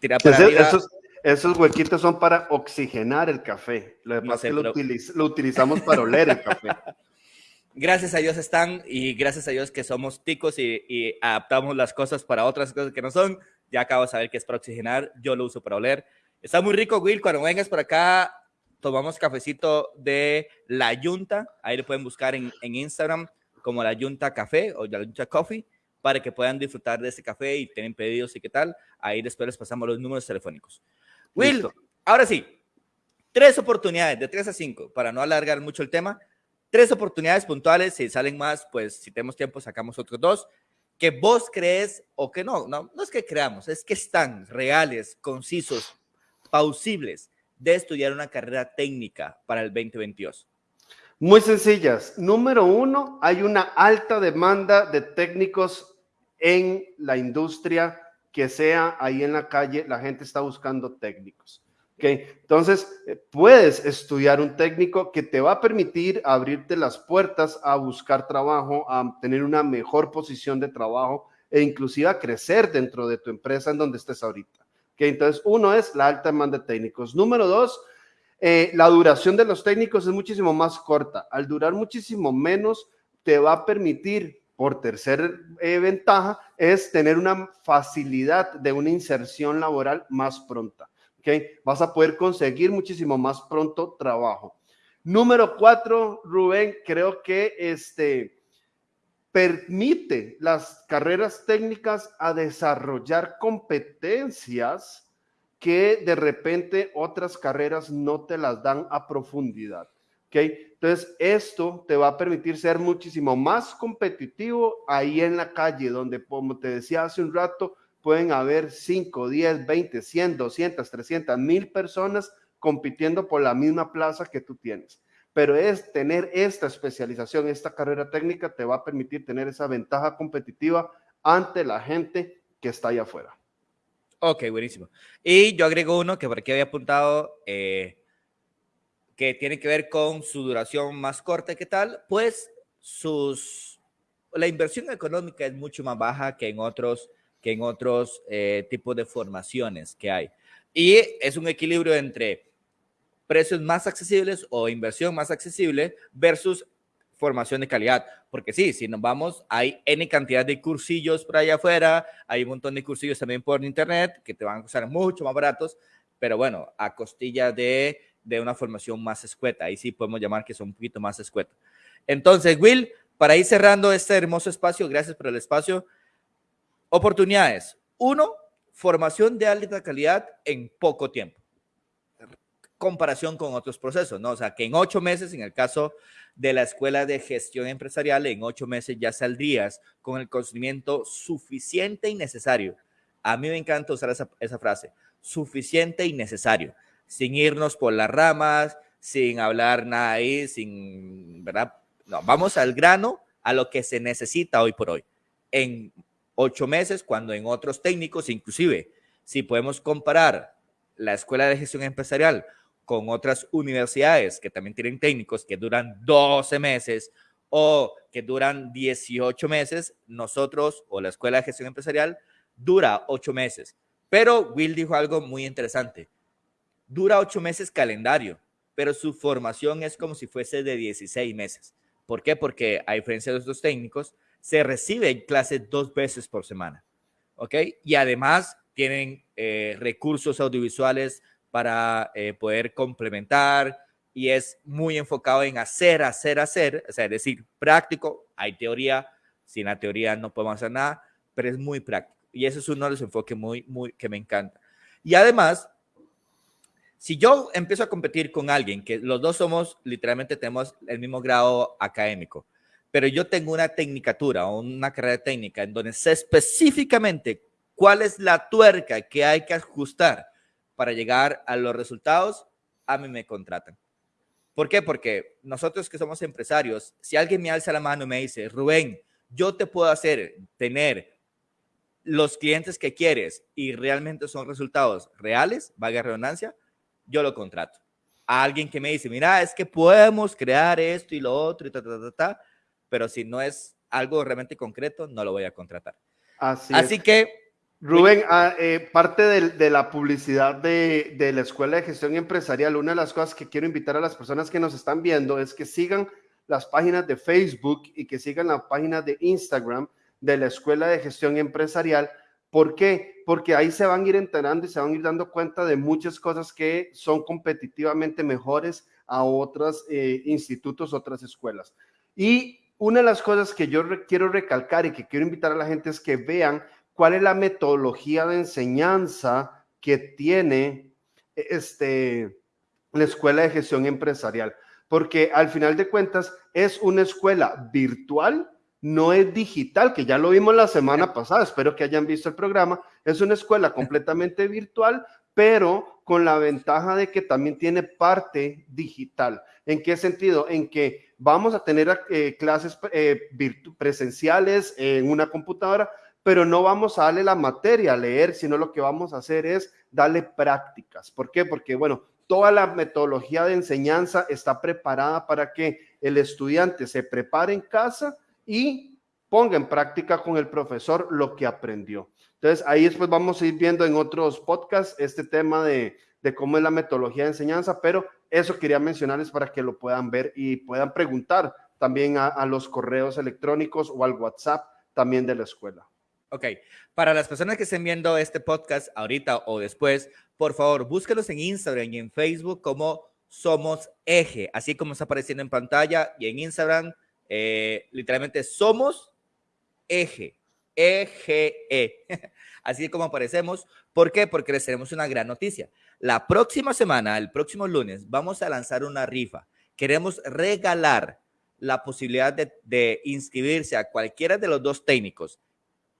tirar para Esos, esos, huequitos son para oxigenar el café. Lo demás que lo, lo utilizamos para oler el café. gracias a Dios están y gracias a Dios que somos ticos y, adaptamos las cosas para otras cosas que no son. Ya acabo de saber que es para oxigenar, yo lo uso para oler. Está muy rico, Will. Cuando vengas por acá, tomamos cafecito de La Yunta. Ahí lo pueden buscar en, Instagram como La Yunta Café o La Yunta Coffee para que puedan disfrutar de ese café y tienen pedidos y qué tal. Ahí después les pasamos los números telefónicos. Will, ahora sí, tres oportunidades de tres a cinco para no alargar mucho el tema tres oportunidades puntuales, si salen más, pues si tenemos tiempo sacamos otros dos, que vos crees o que no, no, no es que creamos, es que están reales, concisos, pausibles de estudiar una carrera técnica para el 2022. Muy sencillas. Número uno, hay una alta demanda de técnicos en la industria que sea ahí en la calle, la gente está buscando técnicos. Entonces, eh, puedes estudiar un técnico que te va a permitir abrirte las puertas a buscar trabajo, a tener una mejor posición de trabajo e inclusive a crecer dentro de tu empresa en donde estés ahorita. Entonces, uno es la alta demanda de técnicos. Número dos, eh, la duración de los técnicos es muchísimo más corta. Al durar muchísimo menos, te va a permitir, por tercer eh, ventaja, es tener una facilidad de una inserción laboral más pronta. Vas a poder conseguir muchísimo más pronto trabajo. Número cuatro, Rubén, creo que este permite las carreras técnicas a desarrollar competencias que de repente otras carreras no te las dan a profundidad. ¿okay? Entonces, esto te va a permitir ser muchísimo más competitivo ahí en la calle, donde, como te decía hace un rato, pueden haber 5, 10, 20, 100, 200, 300, mil personas compitiendo por la misma plaza que tú tienes. Pero es tener esta especialización, esta carrera técnica te va a permitir tener esa ventaja competitiva ante la gente que está allá afuera. Ok, buenísimo. Y yo agrego uno que por aquí había apuntado, eh, que tiene que ver con su duración más corta, ¿qué tal? Pues sus, la inversión económica es mucho más baja que en otros que en otros eh, tipos de formaciones que hay. Y es un equilibrio entre precios más accesibles o inversión más accesible versus formación de calidad. Porque sí, si nos vamos, hay N cantidad de cursillos por allá afuera, hay un montón de cursillos también por internet que te van a costar mucho más baratos, pero bueno, a costilla de, de una formación más escueta. Ahí sí podemos llamar que son un poquito más escueta. Entonces, Will, para ir cerrando este hermoso espacio, gracias por el espacio. Oportunidades. Uno, formación de alta calidad en poco tiempo. Comparación con otros procesos, ¿no? O sea, que en ocho meses, en el caso de la Escuela de Gestión Empresarial, en ocho meses ya saldrías con el conocimiento suficiente y necesario. A mí me encanta usar esa, frase, suficiente y necesario, sin irnos por las ramas, sin hablar nada ahí, sin, ¿verdad? No, vamos al grano, a lo que se necesita hoy por hoy. En ocho meses, cuando en otros técnicos, inclusive, si podemos comparar la Escuela de Gestión Empresarial con otras universidades que también tienen técnicos que duran 12 meses o que duran 18 meses, nosotros o la Escuela de Gestión Empresarial dura ocho meses. Pero Will dijo algo muy interesante. Dura ocho meses calendario, pero su formación es como si fuese de 16 meses. ¿Por qué? Porque a diferencia de otros técnicos, se recibe en clase dos veces por semana. ¿Ok? Y además tienen eh, recursos audiovisuales para eh, poder complementar y es muy enfocado en hacer, hacer, hacer, o sea, es decir, práctico, hay teoría, sin la teoría no podemos hacer nada, pero es muy práctico. Y ese es uno de los enfoques muy, muy, que me encanta. Y además, si yo empiezo a competir con alguien que los dos somos, literalmente tenemos el mismo grado académico, pero yo tengo una tecnicatura una carrera técnica en donde sé específicamente cuál es la tuerca que hay que ajustar para llegar a los resultados, a mí me contratan. ¿Por qué? Porque nosotros que somos empresarios, si alguien me alza la mano y me dice, Rubén, yo te puedo hacer tener los clientes que quieres y realmente son resultados reales, valga redundancia, yo lo contrato. A alguien que me dice, mira, es que podemos crear esto y lo otro y ta, ta, ta, ta, pero si no es algo realmente concreto, no lo voy a contratar. Así, Así que... Rubén, ah, eh, parte de, de, la publicidad de, de, la Escuela de Gestión Empresarial, una de las cosas que quiero invitar a las personas que nos están viendo es que sigan las páginas de Facebook y que sigan la página de Instagram de la Escuela de Gestión Empresarial. ¿Por qué? Porque ahí se van a ir enterando y se van a ir dando cuenta de muchas cosas que son competitivamente mejores a otros eh, institutos, otras escuelas. Y una de las cosas que yo quiero recalcar y que quiero invitar a la gente es que vean cuál es la metodología de enseñanza que tiene este, la Escuela de Gestión Empresarial. Porque al final de cuentas es una escuela virtual, no es digital, que ya lo vimos la semana pasada, espero que hayan visto el programa. Es una escuela completamente virtual, pero con la ventaja de que también tiene parte digital. ¿En qué sentido? En que vamos a tener eh, clases eh, presenciales en una computadora, pero no vamos a darle la materia a leer, sino lo que vamos a hacer es darle prácticas. ¿Por qué? Porque, bueno, toda la metodología de enseñanza está preparada para que el estudiante se prepare en casa y ponga en práctica con el profesor lo que aprendió. Entonces, ahí después vamos a ir viendo en otros podcasts este tema de, cómo es la metodología de enseñanza, pero eso quería mencionarles para que lo puedan ver y puedan preguntar también a, los correos electrónicos o al WhatsApp también de la escuela. Ok, para las personas que estén viendo este podcast ahorita o después, por favor, búsquenos en Instagram y en Facebook como Somos Eje, así como está apareciendo en pantalla y en Instagram, eh, literalmente Somos Eje. EGE. Así como aparecemos. ¿Por qué? Porque les tenemos una gran noticia. La próxima semana, el próximo lunes, vamos a lanzar una rifa. Queremos regalar la posibilidad de, inscribirse a cualquiera de los dos técnicos.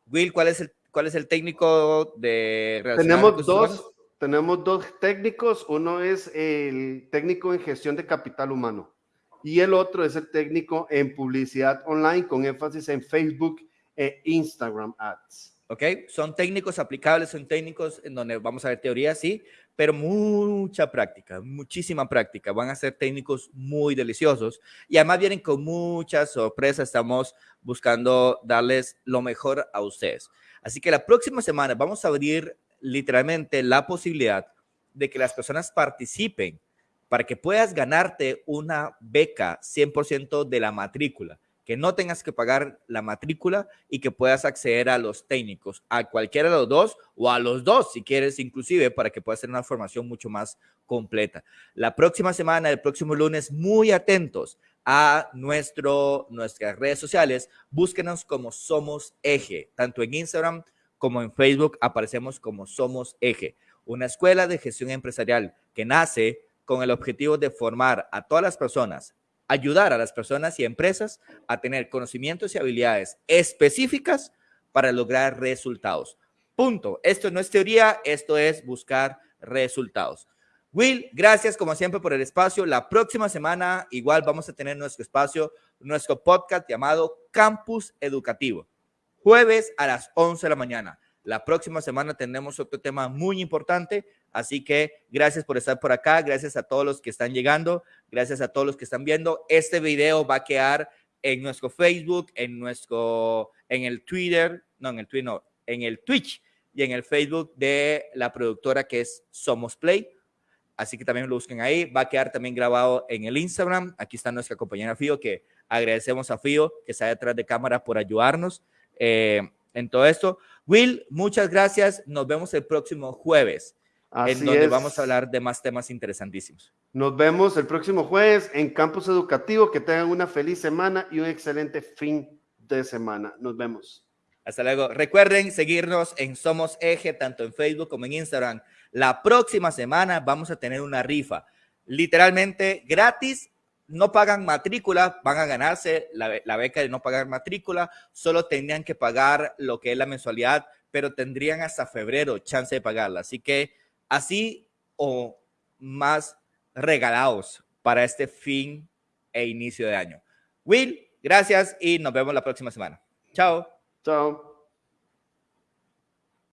Will, ¿cuál es el, cuál es el técnico de Tenemos dos, tenemos dos técnicos. Uno es el técnico en gestión de capital humano y el otro es el técnico en publicidad online con énfasis en Facebook e Instagram Ads. ¿Ok? Son técnicos aplicables, son técnicos en donde vamos a ver teoría, sí, pero mucha práctica, muchísima práctica. Van a ser técnicos muy deliciosos y además vienen con muchas sorpresas. Estamos buscando darles lo mejor a ustedes. Así que la próxima semana vamos a abrir literalmente la posibilidad de que las personas participen para que puedas ganarte una beca 100% de la matrícula que no tengas que pagar la matrícula y que puedas acceder a los técnicos, a cualquiera de los dos o a los dos, si quieres, inclusive, para que puedas tener una formación mucho más completa. La próxima semana, el próximo lunes, muy atentos a nuestro, nuestras redes sociales. Búsquenos como Somos Eje, tanto en Instagram como en Facebook aparecemos como Somos Eje, una escuela de gestión empresarial que nace con el objetivo de formar a todas las personas ayudar a las personas y empresas a tener conocimientos y habilidades específicas para lograr resultados. Punto. Esto no es teoría, esto es buscar resultados. Will, gracias como siempre por el espacio. La próxima semana igual vamos a tener nuestro espacio, nuestro podcast llamado Campus Educativo. Jueves a las 11 de la mañana. La próxima semana tendremos otro tema muy importante Así que gracias por estar por acá, gracias a todos los que están llegando, gracias a todos los que están viendo. Este video va a quedar en nuestro Facebook, en nuestro, en el Twitter, no, en el Twitter, no, en el Twitch y en el Facebook de la productora que es Somos Play. Así que también lo busquen ahí. Va a quedar también grabado en el Instagram. Aquí está nuestra compañera Fío, que agradecemos a Fío, que está detrás de cámara, por ayudarnos eh, en todo esto. Will, muchas gracias. Nos vemos el próximo jueves en donde vamos a hablar de más temas interesantísimos. Nos vemos el próximo jueves en Campus Educativo. Que tengan una feliz semana y un excelente fin de semana. Nos vemos. Hasta luego. Recuerden seguirnos en Somos Eje, tanto en Facebook como en Instagram. La próxima semana vamos a tener una rifa, literalmente gratis. No pagan matrícula, van a ganarse la, la beca de no pagar matrícula. Solo tendrían que pagar lo que es la mensualidad, pero tendrían hasta febrero chance de pagarla. Así que así o más regalados para este fin e inicio de año. Will, gracias y nos vemos la próxima semana. Chao. Chao.